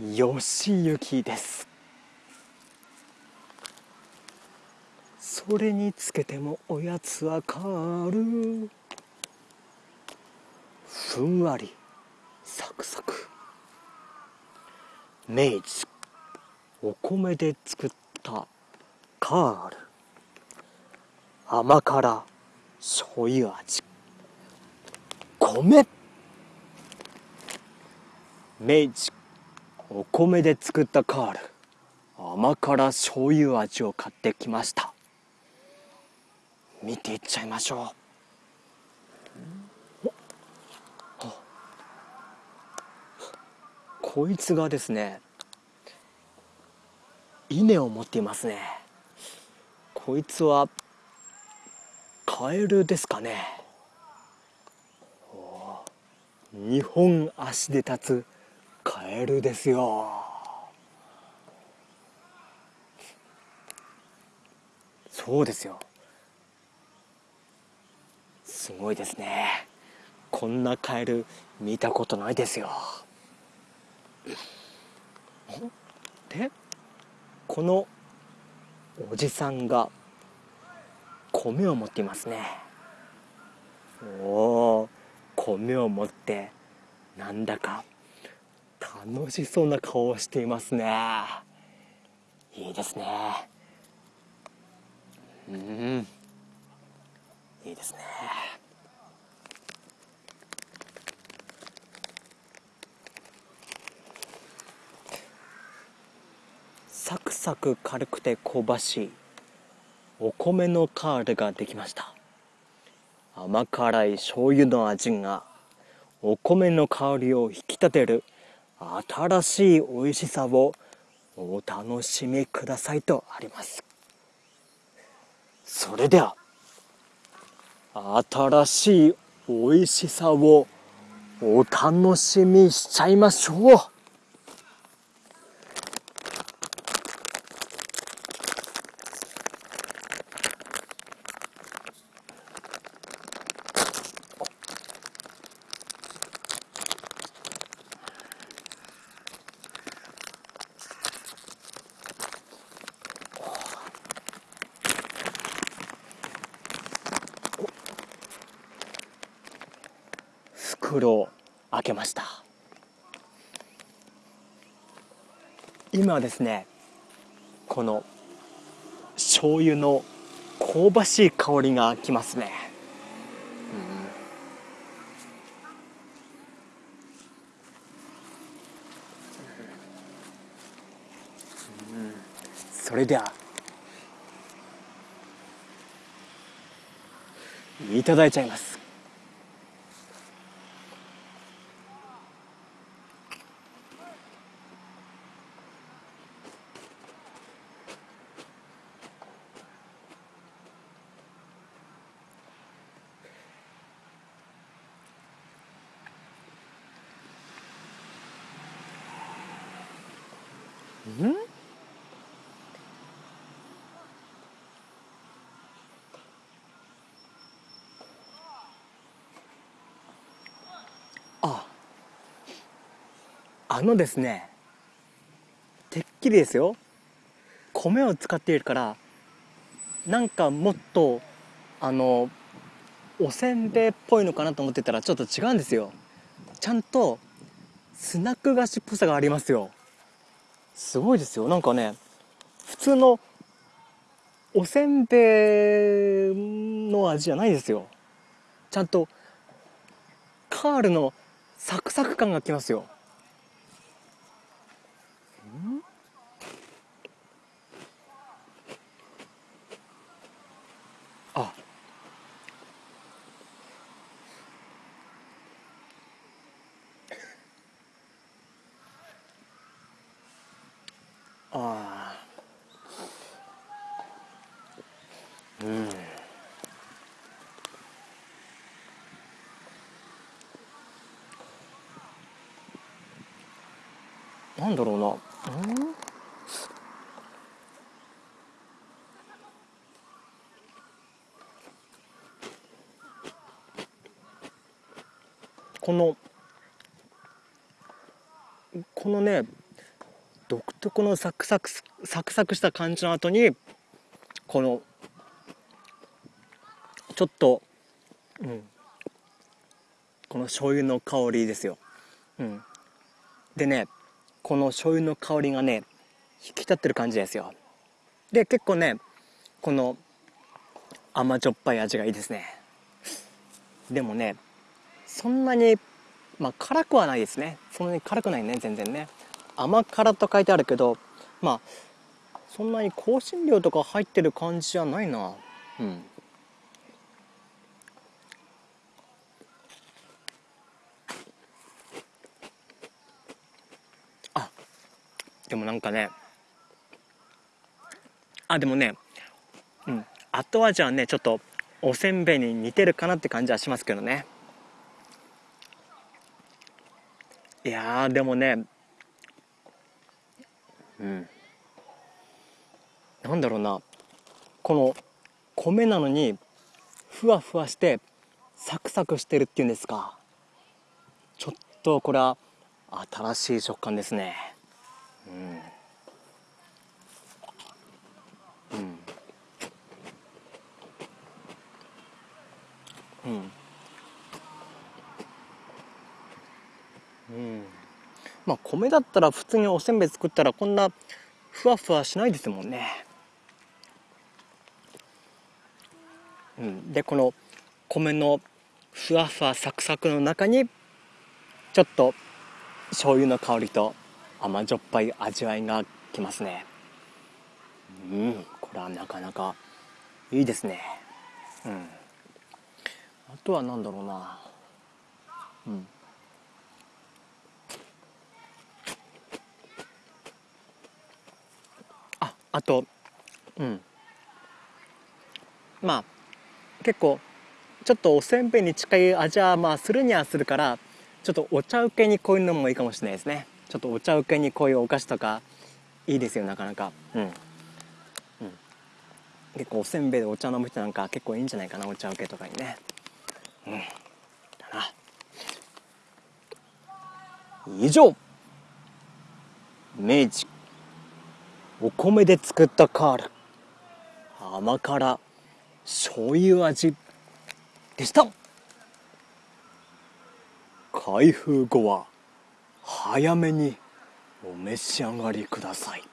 義行です。それにつけてもおやつは変わる。ふんわりサクサク。明治お米で作ったカール。甘辛醤油味。米。明治お米で作ったカール。甘辛醤油味を買ってきました。見ていっちゃいましょう。こいつがですね稲を持っていますね。こいつはカエルですかね。2本足で立つエルですよ。そうですよ。すごいですね。こんなカエル見たことないですよ。でこのおじさんが米を持っていますね。おお米を持ってなんだか楽しそうな顔をしていますね。いいですね。うん。いいですね。サクサク軽くて香ばしいお米のカールができました。甘辛い醤油の味がお米の香りを引き立てる新しい美味しさをお楽しみくださいとあります。それでは新しい美味しさをお楽しみしちゃいましょう。袋を開けました。今ですねこの醤油の香ばしい香りがきますね、うん。うん、それではいただいちゃいますんああのですねてっきりですよ。米を使っているからなんかもっとあのおせんべいっぽいのかなと思ってたらちょっと違うんですよ。ちゃんとスナック菓子っぽさがありますよ。すごいですよ。なんかね普通のおせんべいの味じゃないですよ。ちゃんとカールのサクサク感がきますよ。なんだろうな。うん？このこのね独特のサクサクサクサクした感じの後にこのちょっと、うん、この醤油の香りですよ、うん、でねこの醤油の香りがね引き立ってる感じですよ。で結構ねこの甘じょっぱい味がいいですね。でもねそんなにまあ辛くはないですね。そんなに辛くないね全然ね。甘辛と書いてあるけどまあそんなに香辛料とか入ってる感じじゃないな。うん。もなんかねあでもねうん後味はねちょっとおせんべいに似てるかなって感じはしますけどね。いやでもねうん。なんだろうな。この米なのにふわふわしてサクサクしてるっていうんですか。ちょっとこれは新しい食感ですね。うん。うん。うん。まあ米だったら普通におせんべい作ったらこんなふわふわしないですもんね。うん。でこの米のふわふわサクサクの中にちょっと醤油の香りと甘じょっぱい味わいがきますね。うんこれはなかなかいいですね。うん。あとは何だろうな。うん。ああとうん。まあ結構ちょっとおせんべいに近い味はまあするにはするからちょっとお茶受けにこういうのもいいかもしれないですね。ちょっとお茶受けにこういうお菓子とかいいですよなかなか。うん、うん、結構おせんべいでお茶飲む人なんか結構いいんじゃないかなお茶受けとかにね。うん。だな。以上。明治。お米で作ったカール。甘辛。醤油味。でした。開封後は。早めにお召し上がりください。